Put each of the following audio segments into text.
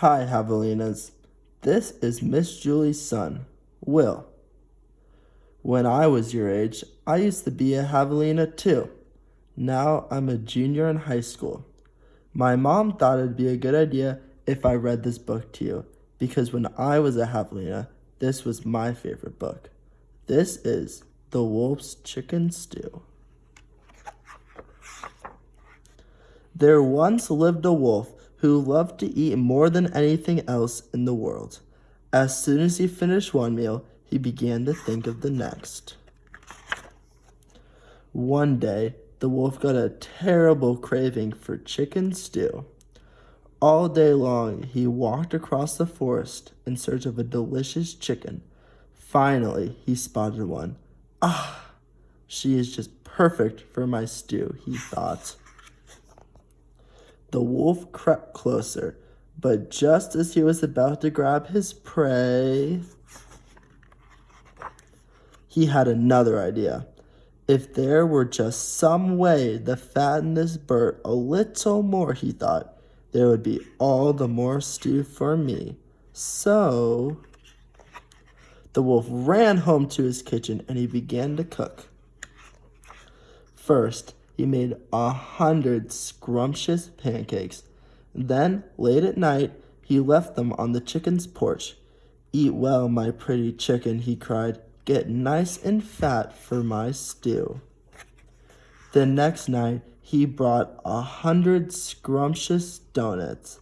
Hi, Javelinas. This is Miss Julie's son, Will. When I was your age, I used to be a Javelina too. Now I'm a junior in high school. My mom thought it'd be a good idea if I read this book to you because when I was a Javelina, this was my favorite book. This is The Wolf's Chicken Stew. There once lived a wolf who loved to eat more than anything else in the world. As soon as he finished one meal, he began to think of the next. One day, the wolf got a terrible craving for chicken stew. All day long, he walked across the forest in search of a delicious chicken. Finally, he spotted one. Ah, she is just perfect for my stew, he thought. The wolf crept closer, but just as he was about to grab his prey, he had another idea. If there were just some way to fatten this bird a little more, he thought, there would be all the more stew for me. So, the wolf ran home to his kitchen and he began to cook. First, he made a hundred scrumptious pancakes. Then, late at night, he left them on the chicken's porch. Eat well, my pretty chicken, he cried. Get nice and fat for my stew. The next night, he brought a hundred scrumptious donuts.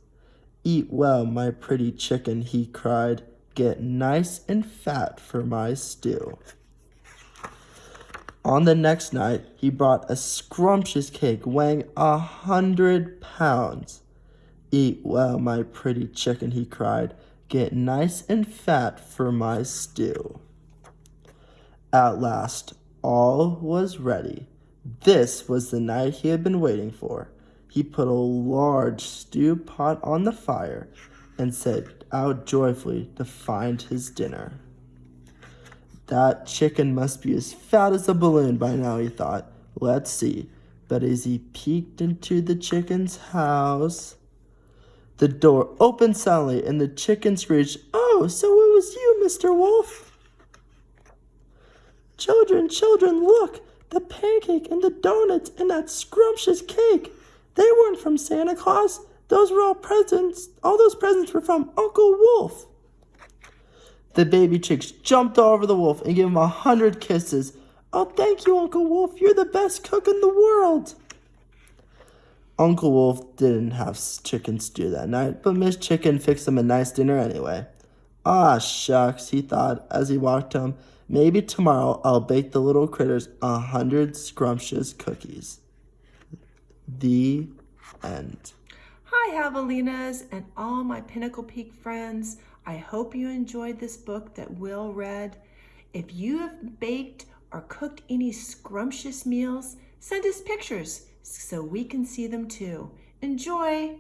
Eat well, my pretty chicken, he cried. Get nice and fat for my stew. On the next night, he brought a scrumptious cake weighing a hundred pounds. Eat well, my pretty chicken, he cried. Get nice and fat for my stew. At last, all was ready. This was the night he had been waiting for. He put a large stew pot on the fire and set out joyfully to find his dinner. That chicken must be as fat as a balloon by now, he thought. Let's see. But as he peeked into the chicken's house, the door opened suddenly and the chicken screeched, Oh, so it was you, Mr. Wolf. Children, children, look! The pancake and the donuts and that scrumptious cake. They weren't from Santa Claus. Those were all presents. All those presents were from Uncle Wolf. The baby chicks jumped all over the wolf and gave him a hundred kisses. Oh, thank you, Uncle Wolf. You're the best cook in the world. Uncle Wolf didn't have chicken stew that night, but Miss Chicken fixed him a nice dinner anyway. Ah, shucks, he thought as he walked home. Maybe tomorrow I'll bake the little critters a hundred scrumptious cookies. The end. Hi, Javelinas and all my Pinnacle Peak friends. I hope you enjoyed this book that Will read. If you have baked or cooked any scrumptious meals, send us pictures so we can see them too. Enjoy!